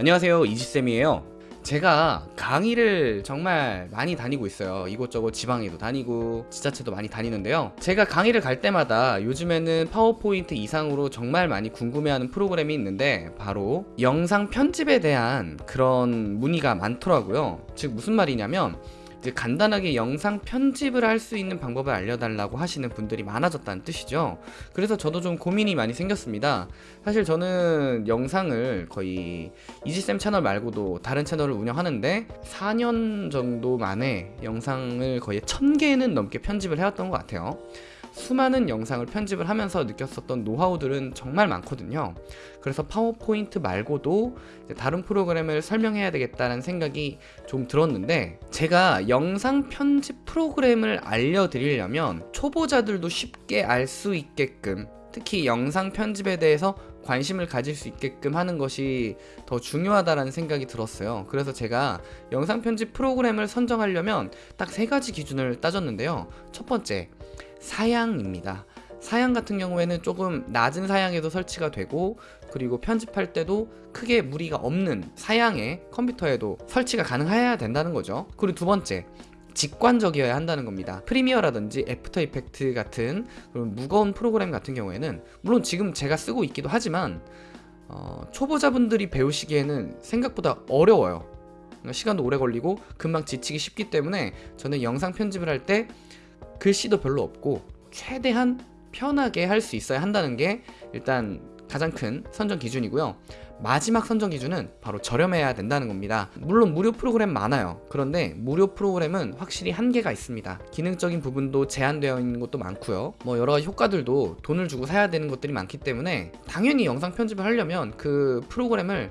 안녕하세요 이지쌤이에요. 제가 강의를 정말 많이 다니고 있어요. 이곳저곳 지방에도 다니고 지자체도 많이 다니는데요. 제가 강의를 갈 때마다 요즘에는 파워포인트 이상으로 정말 많이 궁금해하는 프로그램이 있는데 바로 영상 편집에 대한 그런 문의가 많더라고요. 즉 무슨 말이냐면 이제 간단하게 영상 편집을 할 수 있는 방법을 알려달라고 하시는 분들이 많아졌다는 뜻이죠. 그래서 저도 좀 고민이 많이 생겼습니다. 사실 저는 영상을 거의 이지쌤 채널 말고도 다른 채널을 운영하는데 4년 정도 만에 영상을 거의 1000개는 넘게 편집을 해왔던 것 같아요. 수많은 영상을 편집을 하면서 느꼈었던 노하우들은 정말 많거든요. 그래서 파워포인트 말고도 다른 프로그램을 설명해야 되겠다는 생각이 좀 들었는데 제가 영상 편집 프로그램을 알려드리려면 초보자들도 쉽게 알 수 있게끔 특히 영상 편집에 대해서 관심을 가질 수 있게끔 하는 것이 더 중요하다는 생각이 들었어요. 그래서 제가 영상 편집 프로그램을 선정하려면 딱 세 가지 기준을 따졌는데요. 첫 번째, 사양입니다. 사양 같은 경우에는 조금 낮은 사양에도 설치가 되고 그리고 편집할 때도 크게 무리가 없는 사양의 컴퓨터에도 설치가 가능해야 된다는 거죠. 그리고 두 번째, 직관적이어야 한다는 겁니다. 프리미어라든지 애프터 이펙트 같은 그런 무거운 프로그램 같은 경우에는 물론 지금 제가 쓰고 있기도 하지만 어, 초보자분들이 배우시기에는 생각보다 어려워요. 시간도 오래 걸리고 금방 지치기 쉽기 때문에 저는 영상 편집을 할 때 글씨도 별로 없고 최대한 편하게 할 수 있어야 한다는 게 일단 가장 큰 선정 기준이고요. 마지막 선정 기준은 바로 저렴해야 된다는 겁니다. 물론 무료 프로그램 많아요. 그런데 무료 프로그램은 확실히 한계가 있습니다. 기능적인 부분도 제한되어 있는 것도 많고요. 뭐 여러 가지 효과들도 돈을 주고 사야 되는 것들이 많기 때문에 당연히 영상 편집을 하려면 그 프로그램을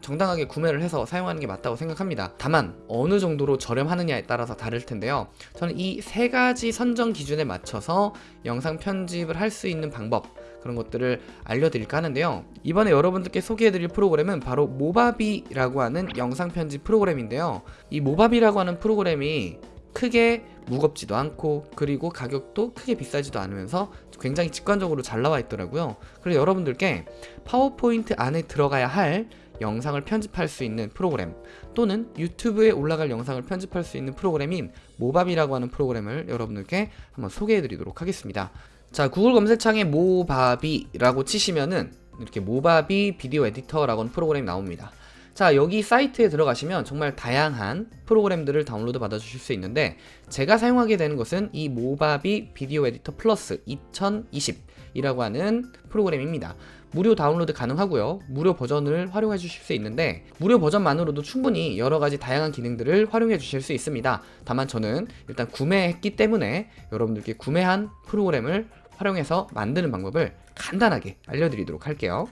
정당하게 구매를 해서 사용하는 게 맞다고 생각합니다. 다만 어느 정도로 저렴하느냐에 따라서 다를 텐데요. 저는 이 세 가지 선정 기준에 맞춰서 영상 편집을 할 수 있는 방법 그런 것들을 알려드릴까 하는데요. 이번에 여러분들께 소개해드릴 프로그램은 바로 모바비라고 하는 영상 편집 프로그램인데요. 이 모바비라고 하는 프로그램이 크게 무겁지도 않고 그리고 가격도 크게 비싸지도 않으면서 굉장히 직관적으로 잘 나와 있더라고요. 그래서 여러분들께 파워포인트 안에 들어가야 할 영상을 편집할 수 있는 프로그램 또는 유튜브에 올라갈 영상을 편집할 수 있는 프로그램인 모바비라고 하는 프로그램을 여러분들께 한번 소개해 드리도록 하겠습니다 자 구글 검색창에 모바비라고 치시면은 이렇게 모바비 Video Editor라고 하는 프로그램이 나옵니다. 자 여기 사이트에 들어가시면 정말 다양한 프로그램들을 다운로드 받아 주실 수 있는데 제가 사용하게 되는 것은 이 모바비 Video Editor Plus 2020 이라고 하는 프로그램입니다. 무료 다운로드 가능하고요. 무료 버전을 활용해 주실 수 있는데 무료 버전만으로도 충분히 여러가지 다양한 기능들을 활용해 주실 수 있습니다. 다만 저는 일단 구매했기 때문에 여러분들께 구매한 프로그램을 활용해서 만드는 방법을 간단하게 알려드리도록 할게요.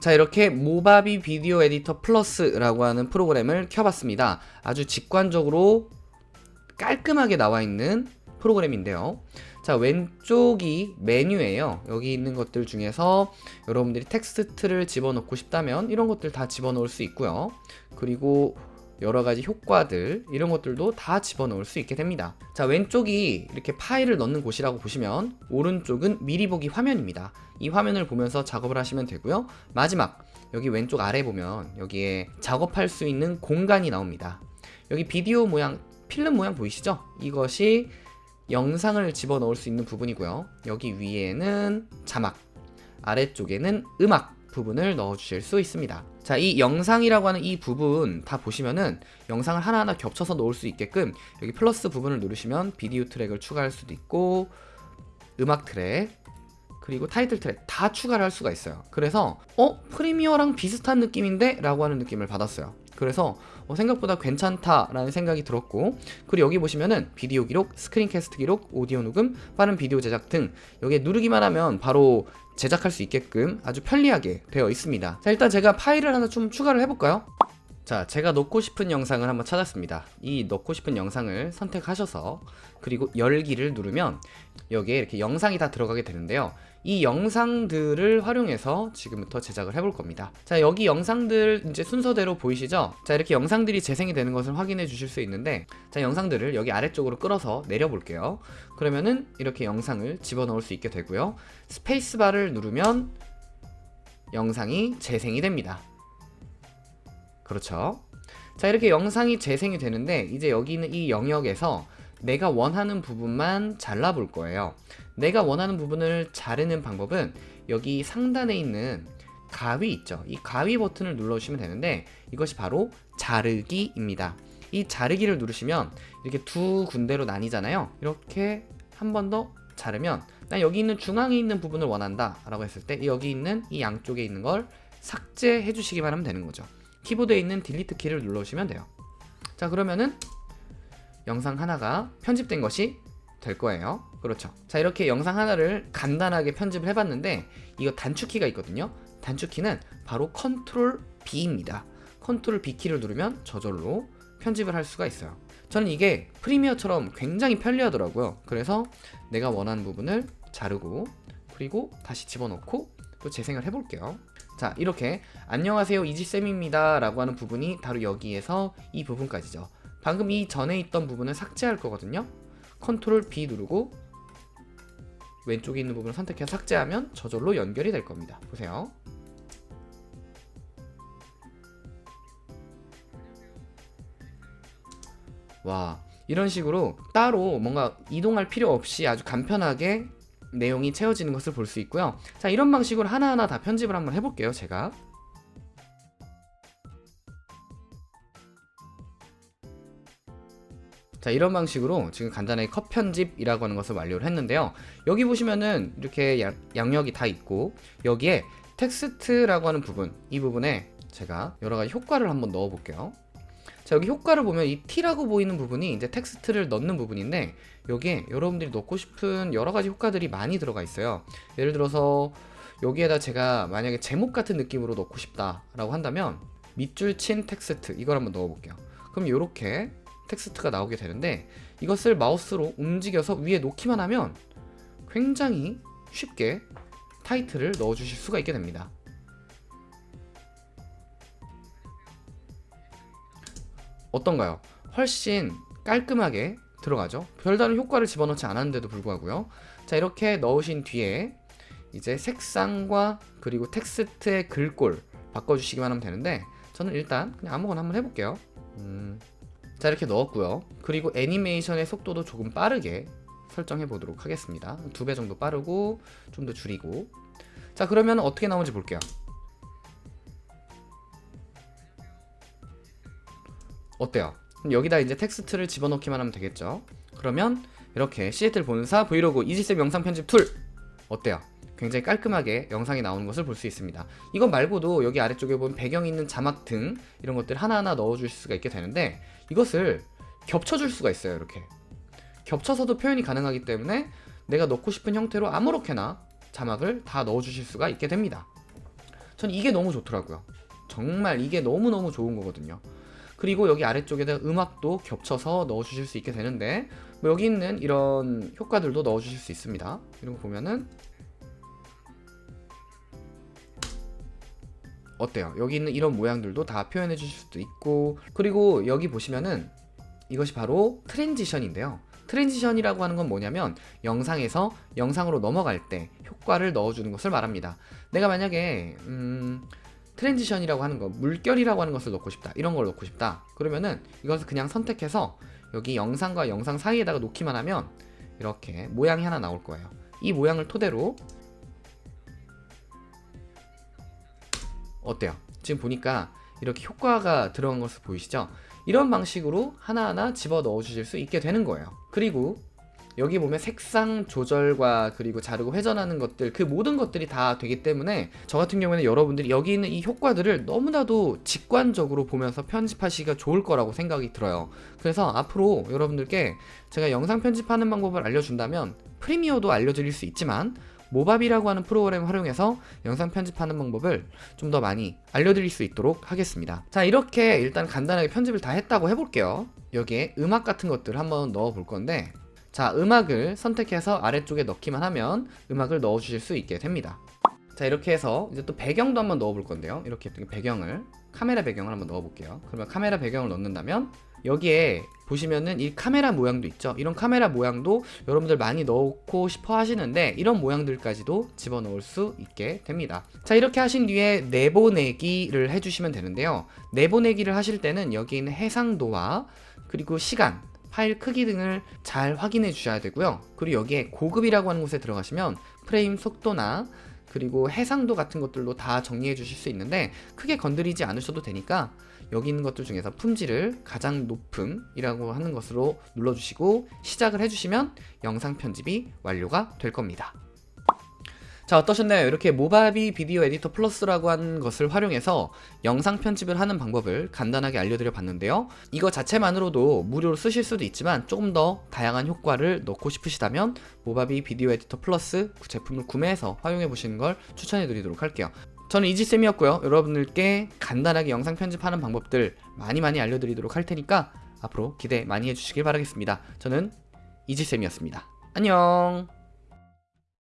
자 이렇게 모바비 Video Editor Plus라고 하는 프로그램을 켜봤습니다. 아주 직관적으로 깔끔하게 나와 있는 프로그램인데요. 자 왼쪽이 메뉴예요. 여기 있는 것들 중에서 여러분들이 텍스트를 집어넣고 싶다면 이런 것들 다 집어넣을 수 있고요. 그리고 여러가지 효과들 이런 것들도 다 집어넣을 수 있게 됩니다. 자 왼쪽이 이렇게 파일을 넣는 곳이라고 보시면 오른쪽은 미리 보기 화면입니다. 이 화면을 보면서 작업을 하시면 되고요. 마지막 여기 왼쪽 아래 보면 여기에 작업할 수 있는 공간이 나옵니다. 여기 비디오 모양 필름 모양 보이시죠? 이것이 영상을 집어넣을 수 있는 부분이고요. 여기 위에는 자막 아래쪽에는 음악 부분을 넣어 주실 수 있습니다 자 이 영상이라고 하는 이 부분 다 보시면은 영상을 하나하나 겹쳐서 넣을 수 있게끔 여기 플러스 부분을 누르시면 비디오 트랙을 추가할 수도 있고 음악 트랙 그리고 타이틀 트랙 다 추가를 할 수가 있어요 그래서 어? 프리미어랑 비슷한 느낌인데? 라고 하는 느낌을 받았어요 그래서 어, 생각보다 괜찮다라는 생각이 들었고 그리고 여기 보시면은 비디오 기록, 스크린캐스트 기록, 오디오 녹음, 빠른 비디오 제작 등 여기에 누르기만 하면 바로 제작할 수 있게끔 아주 편리하게 되어 있습니다 자 일단 제가 파일을 하나 좀 추가를 해볼까요? 자 제가 넣고 싶은 영상을 한번 찾았습니다. 이 넣고 싶은 영상을 선택하셔서 그리고 열기를 누르면 여기에 이렇게 영상이 다 들어가게 되는데요. 이 영상들을 활용해서 지금부터 제작을 해볼 겁니다. 자 여기 영상들 이제 순서대로 보이시죠? 자 이렇게 영상들이 재생이 되는 것을 확인해 주실 수 있는데 자 영상들을 여기 아래쪽으로 끌어서 내려 볼게요. 그러면은 이렇게 영상을 집어넣을 수 있게 되고요. 스페이스바를 누르면 영상이 재생이 됩니다 그렇죠. 자 이렇게 영상이 재생이 되는데 이제 여기 있는 이 영역에서 내가 원하는 부분만 잘라 볼 거예요. 내가 원하는 부분을 자르는 방법은 여기 상단에 있는 가위 있죠. 이 가위 버튼을 눌러주시면 되는데 이것이 바로 자르기입니다. 이 자르기를 누르시면 이렇게 두 군데로 나뉘잖아요. 이렇게 한 번 더 자르면 난 여기 있는 중앙에 있는 부분을 원한다 라고 했을 때 여기 있는 이 양쪽에 있는 걸 삭제해 주시기만 하면 되는 거죠. 키보드에 있는 delete 키를 눌러주시면 돼요. 자 그러면은 영상 하나가 편집된 것이 될 거예요. 그렇죠. 자 이렇게 영상 하나를 간단하게 편집을 해봤는데 이거 단축키가 있거든요. 단축키는 바로 컨트롤 B입니다. 컨트롤 B 키를 누르면 저절로 편집을 할 수가 있어요. 저는 이게 Premiere처럼 굉장히 편리하더라고요. 그래서 내가 원하는 부분을 자르고 그리고 다시 집어넣고 또 재생을 해볼게요. 자 이렇게 안녕하세요 이지쌤입니다 라고 하는 부분이 바로 여기에서 이 부분까지죠. 방금 이 전에 있던 부분을 삭제할 거거든요. 컨트롤 B 누르고 왼쪽에 있는 부분을 선택해서 삭제하면 저절로 연결이 될 겁니다. 보세요. 와 이런 식으로 따로 뭔가 이동할 필요 없이 아주 간편하게 내용이 채워지는 것을 볼 수 있고요. 자 이런 방식으로 하나하나 다 편집을 한번 해볼게요 제가. 자 이런 방식으로 지금 간단하게 컷 편집이라고 하는 것을 완료를 했는데요. 여기 보시면은 이렇게 양, 양력이 다 있고 여기에 텍스트라고 하는 부분 이 부분에 제가 여러가지 효과를 한번 넣어 볼게요 자 여기 효과를 보면 이 T라고 보이는 부분이 이제 텍스트를 넣는 부분인데 여기에 여러분들이 넣고 싶은 여러가지 효과들이 많이 들어가 있어요. 예를 들어서 여기에다 제가 만약에 제목 같은 느낌으로 넣고 싶다 라고 한다면 밑줄 친 텍스트 이걸 한번 넣어 볼게요. 그럼 이렇게 텍스트가 나오게 되는데 이것을 마우스로 움직여서 위에 놓기만 하면 굉장히 쉽게 타이틀을 넣어 주실 수가 있게 됩니다 어떤가요? 훨씬 깔끔하게 들어가죠? 별다른 효과를 집어넣지 않았는데도 불구하고요. 자 이렇게 넣으신 뒤에 이제 색상과 그리고 텍스트의 글꼴 바꿔주시기만 하면 되는데 저는 일단 그냥 아무거나 한번 해볼게요. 음, 자 이렇게 넣었고요. 그리고 애니메이션의 속도도 조금 빠르게 설정해 보도록 하겠습니다. 두 배 정도 빠르고 좀 더 줄이고. 자 그러면 어떻게 나오는지 볼게요 어때요? 여기다 이제 텍스트를 집어넣기만 하면 되겠죠? 그러면 이렇게 시애틀 본사 브이로그 이지쌤 영상 편집 tool! 어때요? 굉장히 깔끔하게 영상이 나오는 것을 볼 수 있습니다. 이것 말고도 여기 아래쪽에 보면 배경이 있는 자막 등 이런 것들 하나하나 넣어줄 수가 있게 되는데 이것을 겹쳐줄 수가 있어요 이렇게. 겹쳐서도 표현이 가능하기 때문에 내가 넣고 싶은 형태로 아무렇게나 자막을 다 넣어주실 수가 있게 됩니다. 전 이게 너무 좋더라고요. 정말 이게 너무너무 좋은 거거든요 그리고 여기 아래쪽에다 음악도 겹쳐서 넣어주실 수 있게 되는데 뭐 여기 있는 이런 효과들도 넣어주실 수 있습니다. 이런 거 보면은 어때요? 여기 있는 이런 모양들도 다 표현해 주실 수도 있고 그리고 여기 보시면은 이것이 바로 transition인데요. transition이라고 하는 건 뭐냐면 영상에서 영상으로 넘어갈 때 효과를 넣어주는 것을 말합니다. 내가 만약에 음... transition이라고 하는 거 물결이라고 하는 것을 넣고 싶다 이런 걸 넣고 싶다 그러면은 이것을 그냥 선택해서 여기 영상과 영상 사이에다가 놓기만 하면 이렇게 모양이 하나 나올 거예요 이 모양을 토대로 어때요? 지금 보니까 이렇게 효과가 들어간 것을 보이시죠? 이런 방식으로 하나하나 집어 넣어 주실 수 있게 되는 거예요 그리고 여기 보면 색상 조절과 그리고 자르고 회전하는 것들 그 모든 것들이 다 되기 때문에 저 같은 경우에는 여러분들이 여기 있는 이 효과들을 너무나도 직관적으로 보면서 편집하시기가 좋을 거라고 생각이 들어요. 그래서 앞으로 여러분들께 제가 영상 편집하는 방법을 알려준다면 프리미어도 알려드릴 수 있지만 모바비라고 하는 프로그램 활용해서 영상 편집하는 방법을 좀 더 많이 알려드릴 수 있도록 하겠습니다. 자 이렇게 일단 간단하게 편집을 다 했다고 해볼게요. 여기에 음악 같은 것들을 한번 넣어 볼 건데 자 음악을 선택해서 아래쪽에 넣기만 하면 음악을 넣어 주실 수 있게 됩니다 자 이렇게 해서 이제 또 배경도 한번 넣어 볼 건데요 이렇게 배경을 카메라 배경을 한번 넣어 볼게요 그러면 카메라 배경을 넣는다면 여기에 보시면은 이 카메라 모양도 있죠. 이런 카메라 모양도 여러분들 많이 넣고 싶어 하시는데 이런 모양들까지도 집어넣을 수 있게 됩니다. 자 이렇게 하신 뒤에 내보내기를 해주시면 되는데요. 내보내기를 하실 때는 여기 있는 해상도와 그리고 시간 파일 크기 등을 잘 확인해 주셔야 되고요. 그리고 여기에 고급이라고 하는 곳에 들어가시면 프레임 속도나 그리고 해상도 같은 것들로 다 정리해 주실 수 있는데 크게 건드리지 않으셔도 되니까 여기 있는 것들 중에서 품질을 가장 높음이라고 하는 것으로 눌러주시고 시작을 해주시면 영상 편집이 완료가 될 겁니다. 자 어떠셨나요? 이렇게 모바비 비디오 에디터 플러스라고 하는 것을 활용해서 영상 편집을 하는 방법을 간단하게 알려드려 봤는데요. 이거 자체만으로도 무료로 쓰실 수도 있지만 조금 더 다양한 효과를 넣고 싶으시다면 모바비 비디오 에디터 플러스 제품을 구매해서 활용해 보시는 걸 추천해 드리도록 할게요. 저는 이지쌤이었고요. 여러분들께 간단하게 영상 편집하는 방법들 많이 많이 알려드리도록 할 테니까 앞으로 기대 많이 해주시길 바라겠습니다. 저는 이지쌤이었습니다. 안녕